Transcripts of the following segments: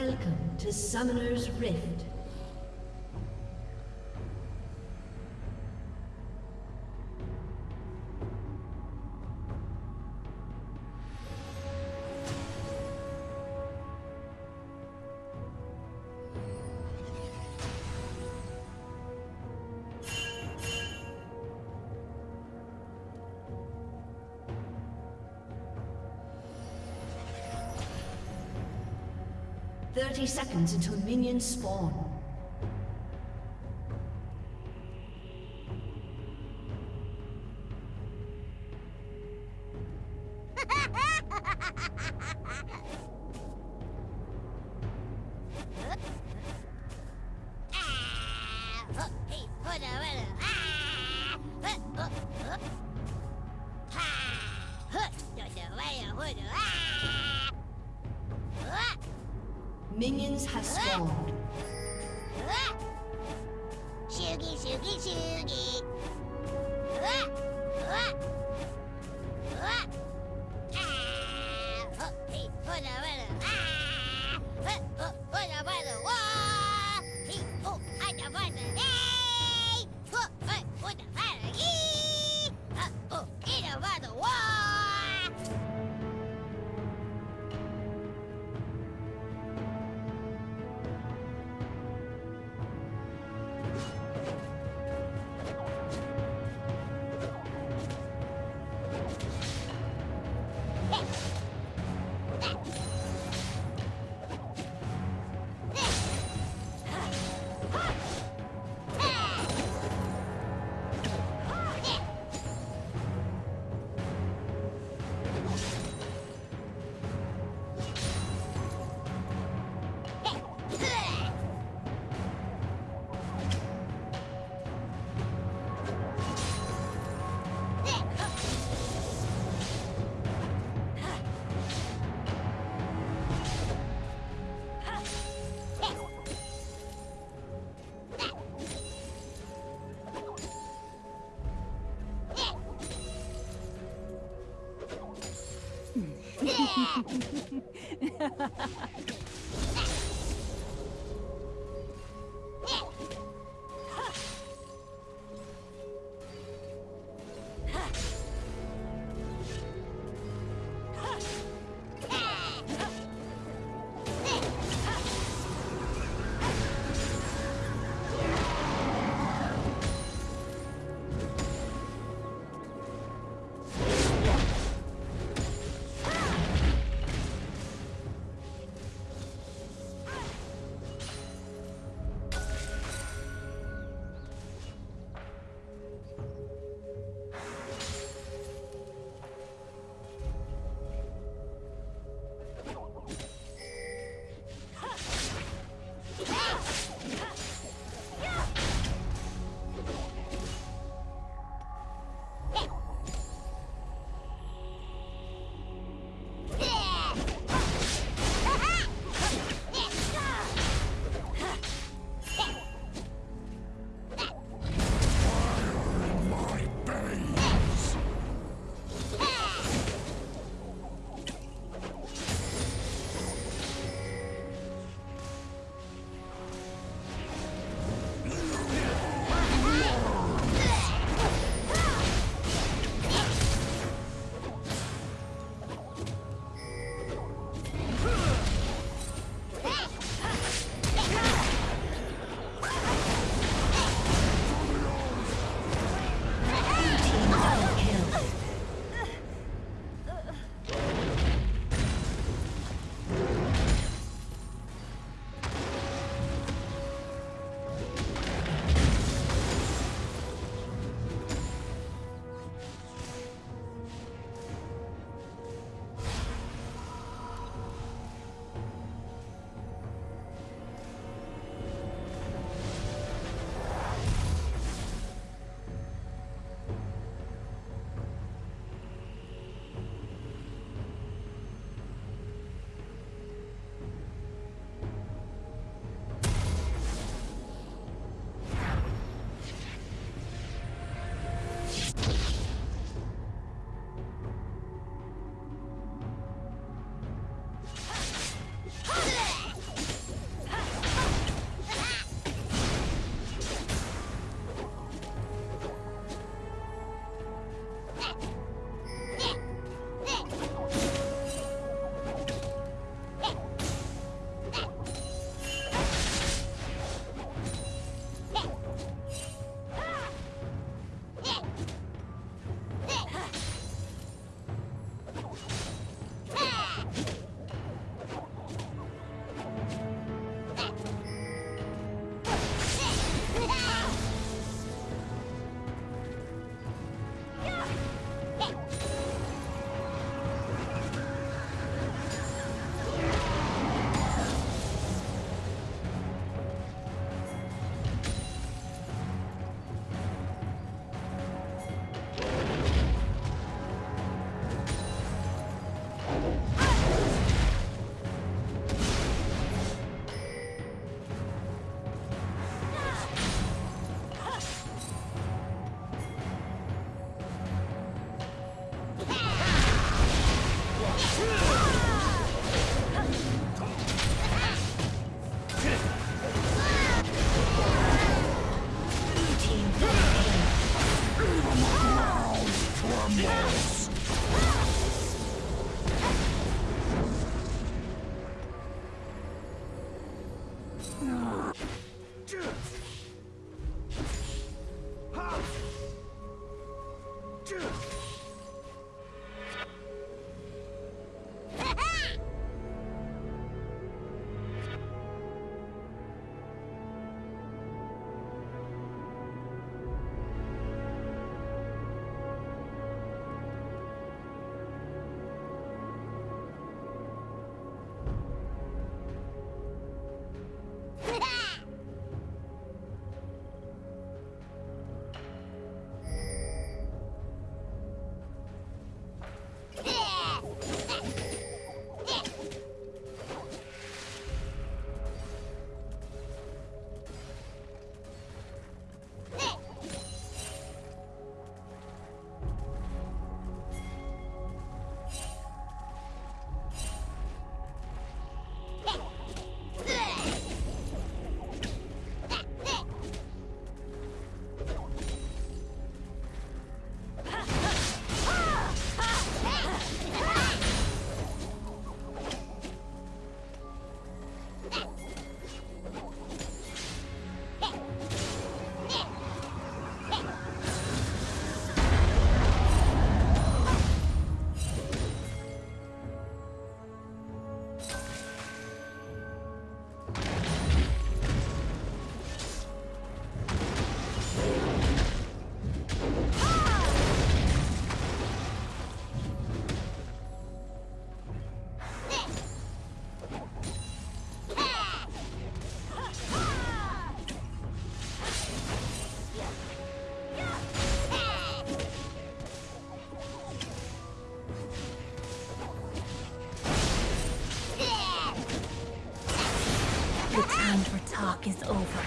Welcome to Summoner's Rift. Thirty seconds until minions spawn. Minions have spawned. Shoogie, shoogie, shoogie. Ah, oh, hey, hold on, hold on. The time for talk is over.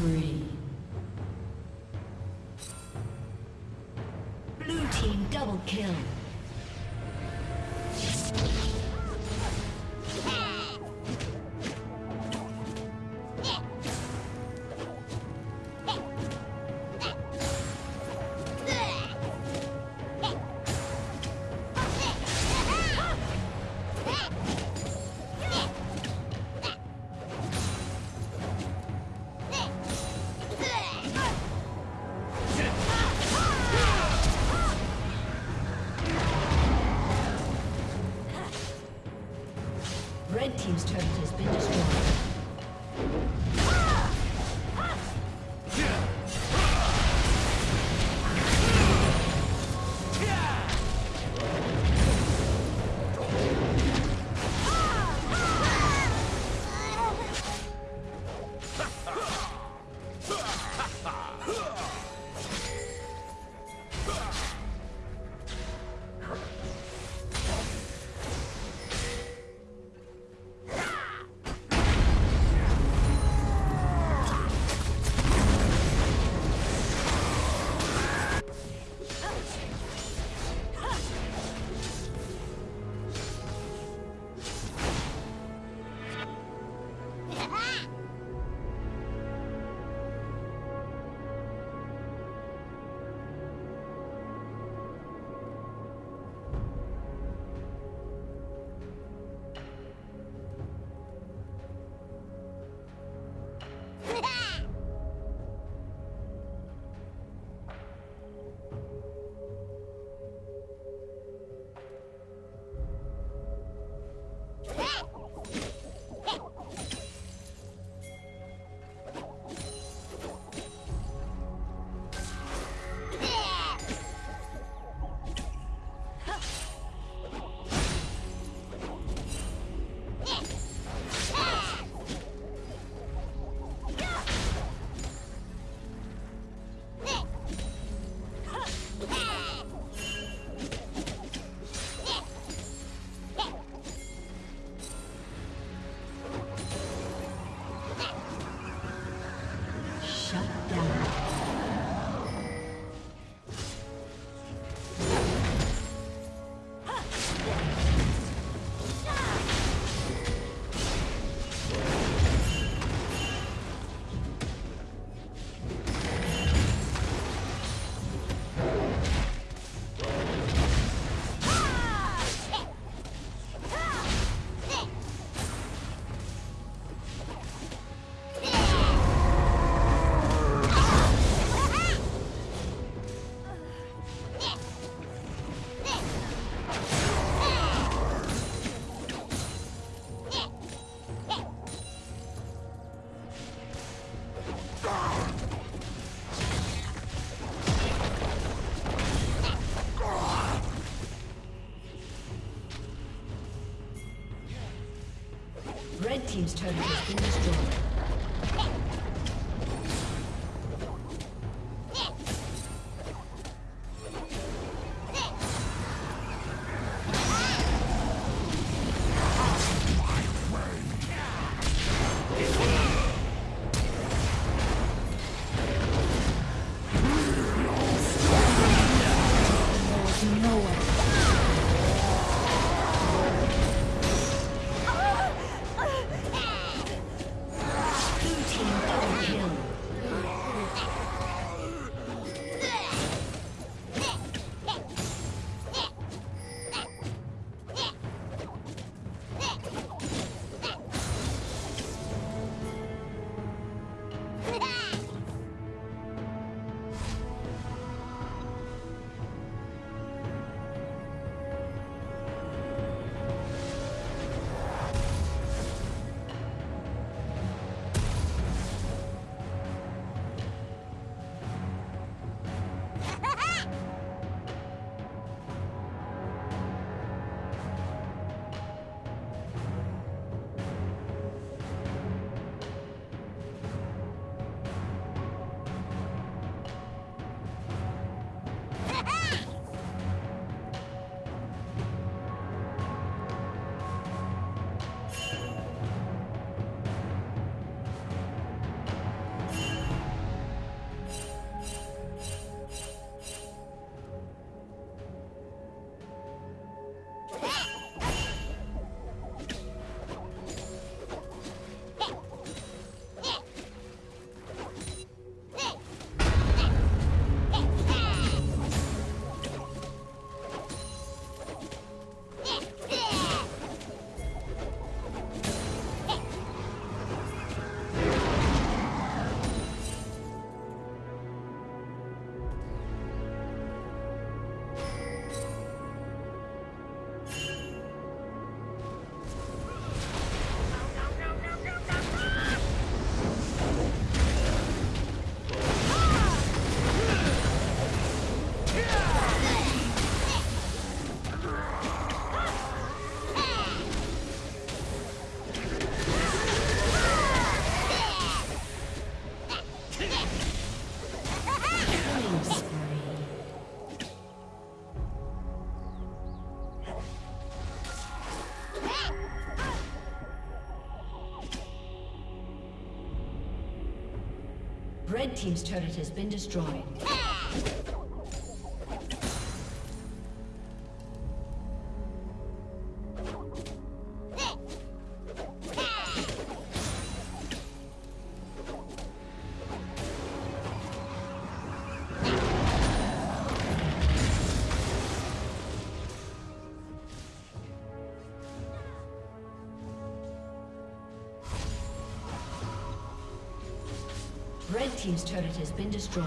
Spree. Blue team double kill. Team's turret has been destroyed. Team's turret has been destroyed. Red Team's turret has been destroyed.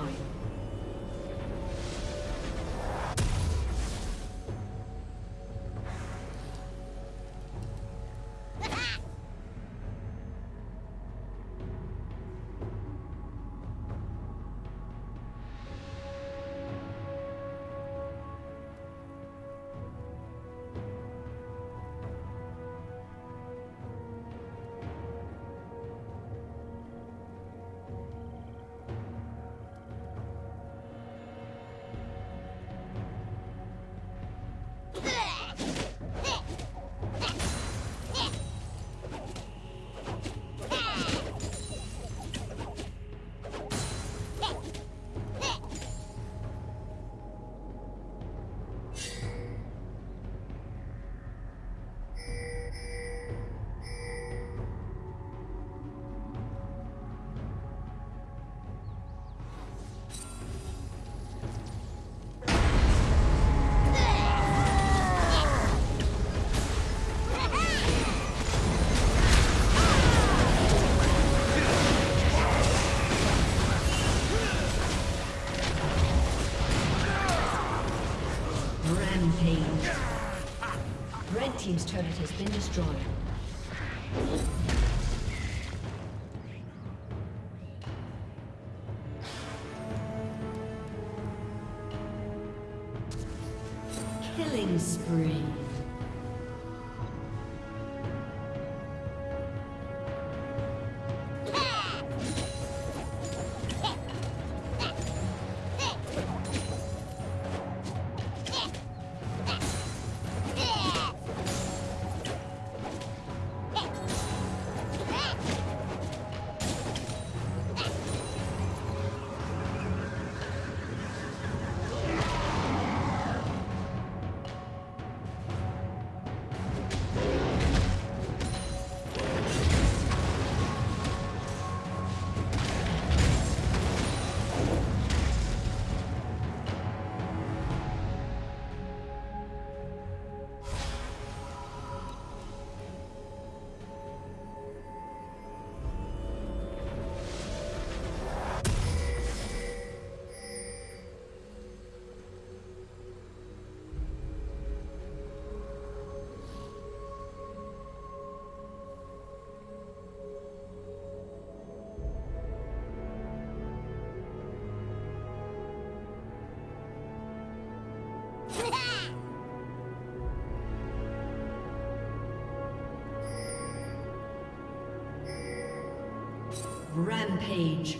Destroyed. Killing spree. Rampage.